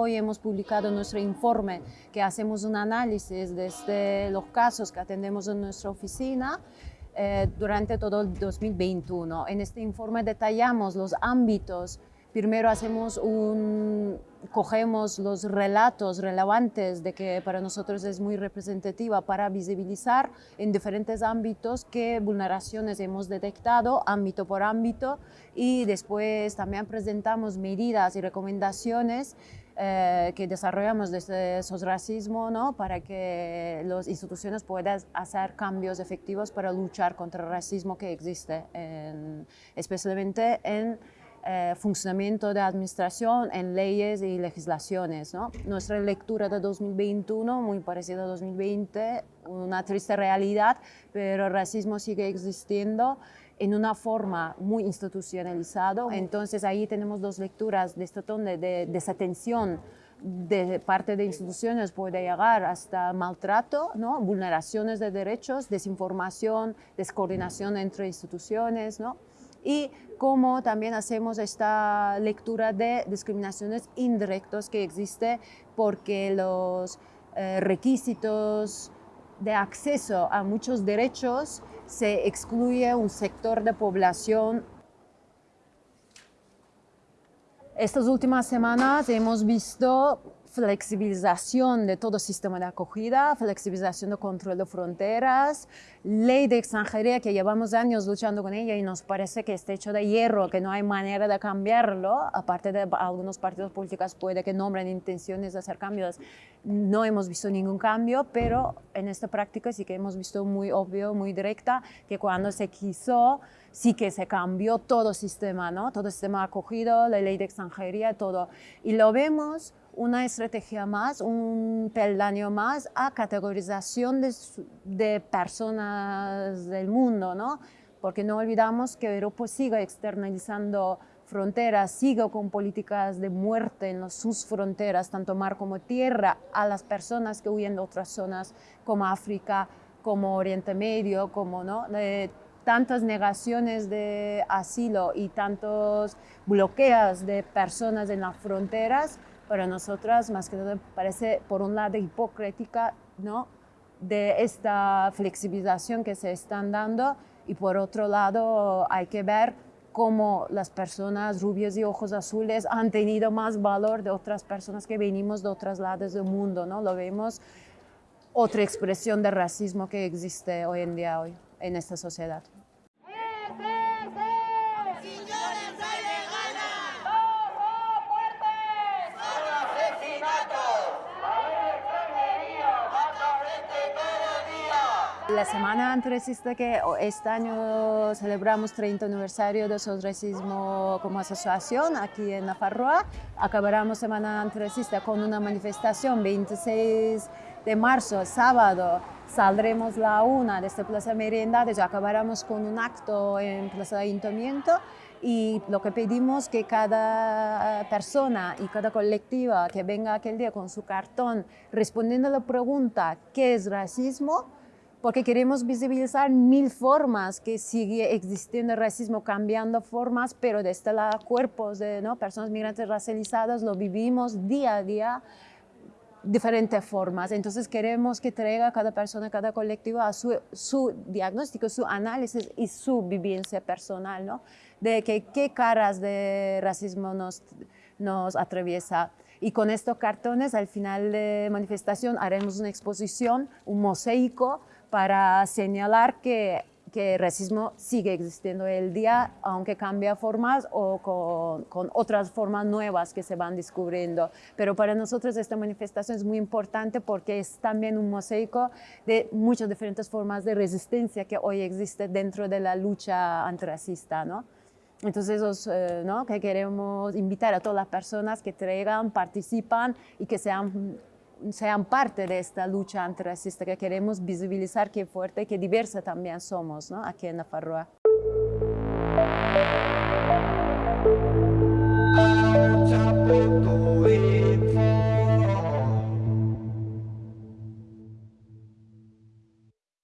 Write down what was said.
hoy hemos publicado nuestro informe que hacemos un análisis desde los casos que atendemos en nuestra oficina eh, durante todo el 2021. En este informe detallamos los ámbitos Primero hacemos un, cogemos los relatos relevantes de que para nosotros es muy representativa para visibilizar en diferentes ámbitos qué vulneraciones hemos detectado, ámbito por ámbito, y después también presentamos medidas y recomendaciones eh, que desarrollamos desde racismo ¿no? para que las instituciones puedan hacer cambios efectivos para luchar contra el racismo que existe, especialmente en eh, funcionamiento de administración en leyes y legislaciones. ¿no? Nuestra lectura de 2021, muy parecida a 2020, una triste realidad, pero el racismo sigue existiendo en una forma muy institucionalizada. Entonces ahí tenemos dos lecturas de este tono de desatención de parte de instituciones puede llegar hasta maltrato, ¿no? vulneraciones de derechos, desinformación, descoordinación entre instituciones, ¿no? y cómo también hacemos esta lectura de discriminaciones indirectas que existe porque los eh, requisitos de acceso a muchos derechos se excluye un sector de población. Estas últimas semanas hemos visto flexibilización de todo sistema de acogida, flexibilización de control de fronteras, ley de extranjería que llevamos años luchando con ella y nos parece que está hecho de hierro, que no hay manera de cambiarlo, aparte de algunos partidos políticos puede que nombren intenciones de hacer cambios, no hemos visto ningún cambio, pero en esta práctica sí que hemos visto muy obvio, muy directa, que cuando se quiso, sí que se cambió todo sistema, ¿no? todo sistema acogido, la ley de extranjería, todo. Y lo vemos una estrategia más, un peldaño más a categorización de, personas del mundo, ¿no? Porque no olvidamos que Europa sigue externalizando fronteras, sigue con políticas de muerte en sus fronteras, tanto mar como tierra, a las personas que huyen de otras zonas como África, como Oriente Medio, como ¿no? de tantas negaciones de asilo y tantos bloqueos de personas en las fronteras, para nosotras más que todo parece por un lado hipócrita ¿no? de esta flexibilización que se están dando y por otro lado hay que ver cómo las personas rubias y ojos azules han tenido más valor de otras personas que venimos de otros lados del mundo, ¿no? Lo vemos otra expresión de racismo que existe hoy en día hoy en esta sociedad. La semana antirracista que este año celebramos 30 aniversario de Racismo como asociación aquí en Nafarroa. Acabaremos Semana Antirracista con una manifestación 26 de marzo, sábado. Saldremos la una desde Plaza Merendades y acabaremos con un acto en Plaza Ayuntamiento y lo que pedimos que cada persona y cada colectiva que venga aquel día con su cartón respondiendo a la pregunta ¿qué es racismo? Porque queremos visibilizar mil formas que sigue existiendo el racismo, cambiando formas, pero desde los cuerpos de ¿no? personas migrantes racializadas lo vivimos día a día diferentes formas. Entonces queremos que traiga cada persona, cada colectivo a su, su diagnóstico, su análisis y su vivencia personal, ¿no? de que, qué caras de racismo nos, nos atraviesa. Y con estos cartones, al final de manifestación, haremos una exposición, un mosaico, para señalar que, que el racismo sigue existiendo el día, aunque cambia formas o con, con, otras formas nuevas que se van descubriendo. Pero para nosotros esta manifestación es muy importante porque es también un mosaico de muchas diferentes formas de resistencia que hoy existe dentro de la lucha antirracista. ¿no? Entonces, eh, ¿no? que queremos invitar a todas las personas que traigan, participan y que sean sean parte de esta lucha antirracista que queremos visibilizar qué fuerte y qué diversa también somos ¿no? aquí en Nafarroa. Farroa.